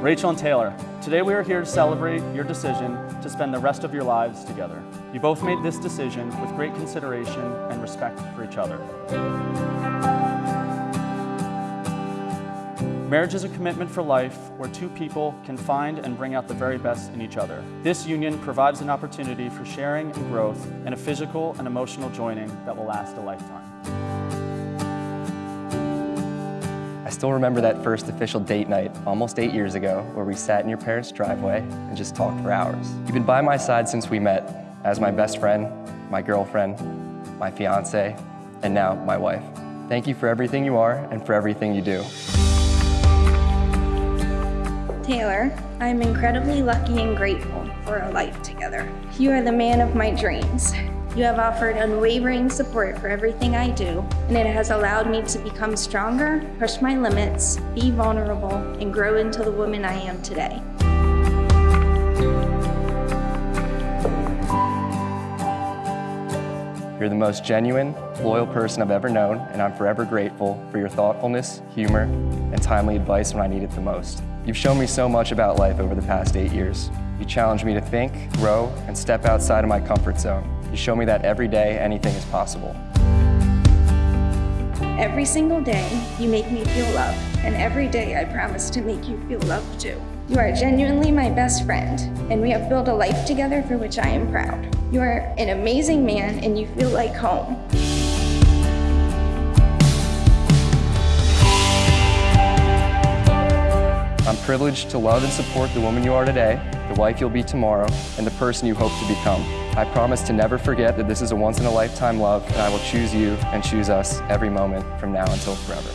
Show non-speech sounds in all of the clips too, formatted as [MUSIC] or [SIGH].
Rachel and Taylor, today we are here to celebrate your decision to spend the rest of your lives together. You both made this decision with great consideration and respect for each other. Marriage is a commitment for life where two people can find and bring out the very best in each other. This union provides an opportunity for sharing and growth and a physical and emotional joining that will last a lifetime. I still remember that first official date night almost eight years ago where we sat in your parents' driveway and just talked for hours. You've been by my side since we met as my best friend, my girlfriend, my fiance, and now my wife. Thank you for everything you are and for everything you do. Taylor, I'm incredibly lucky and grateful for our life together. You are the man of my dreams. You have offered unwavering support for everything I do, and it has allowed me to become stronger, push my limits, be vulnerable, and grow into the woman I am today. You're the most genuine, loyal person I've ever known, and I'm forever grateful for your thoughtfulness, humor, and timely advice when I need it the most. You've shown me so much about life over the past eight years. You challenge me to think, grow, and step outside of my comfort zone. You show me that every day, anything is possible. Every single day, you make me feel loved, and every day I promise to make you feel loved too. You are genuinely my best friend, and we have built a life together for which I am proud. You are an amazing man, and you feel like home. I'm privileged to love and support the woman you are today, the wife you'll be tomorrow, and the person you hope to become. I promise to never forget that this is a once-in-a-lifetime love, and I will choose you and choose us every moment from now until forever.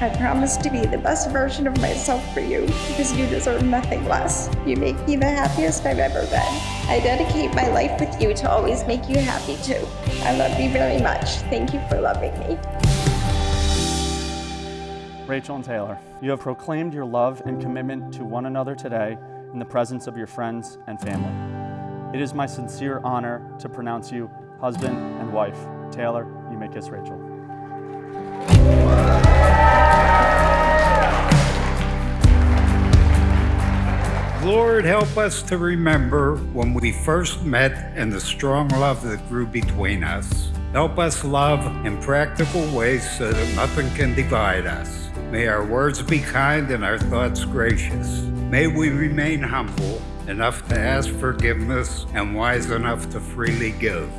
I promise to be the best version of myself for you because you deserve nothing less. You make me the happiest I've ever been. I dedicate my life with you to always make you happy too. I love you very much. Thank you for loving me. Rachel and Taylor, you have proclaimed your love and commitment to one another today in the presence of your friends and family. It is my sincere honor to pronounce you husband and wife. Taylor, you may kiss Rachel. Lord, help us to remember when we first met and the strong love that grew between us. Help us love in practical ways so that nothing can divide us. May our words be kind and our thoughts gracious. May we remain humble enough to ask forgiveness and wise enough to freely give.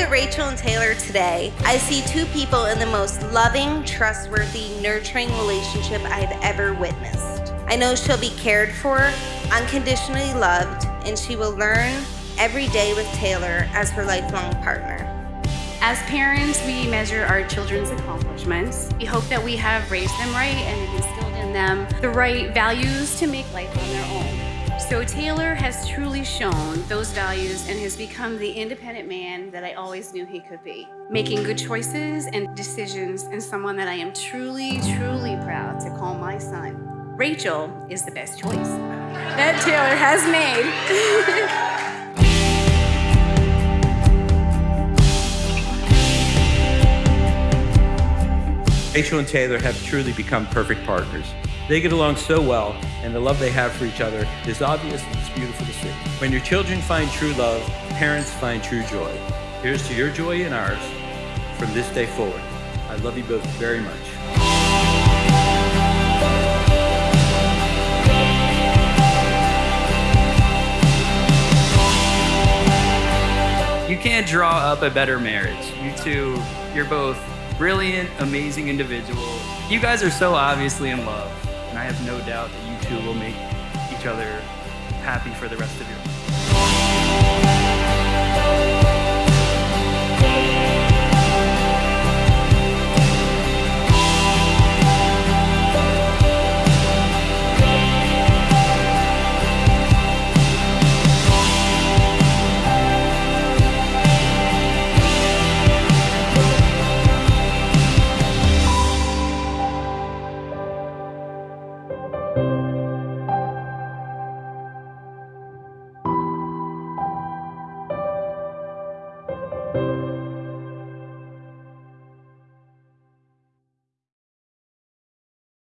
At Rachel and Taylor today, I see two people in the most loving, trustworthy, nurturing relationship I've ever witnessed. I know she'll be cared for, unconditionally loved, and she will learn every day with Taylor as her lifelong partner. As parents, we measure our children's accomplishments. We hope that we have raised them right and instilled in them the right values to make life on their own. So Taylor has truly shown those values and has become the independent man that I always knew he could be. Making good choices and decisions and someone that I am truly, truly proud to call my son. Rachel is the best choice that Taylor has made. [LAUGHS] Rachel and Taylor have truly become perfect partners. They get along so well, and the love they have for each other is obvious and it's beautiful to see. When your children find true love, parents find true joy. Here's to your joy and ours from this day forward. I love you both very much. You can't draw up a better marriage. You two, you're both brilliant, amazing individuals. You guys are so obviously in love, and I have no doubt that you two will make each other happy for the rest of your you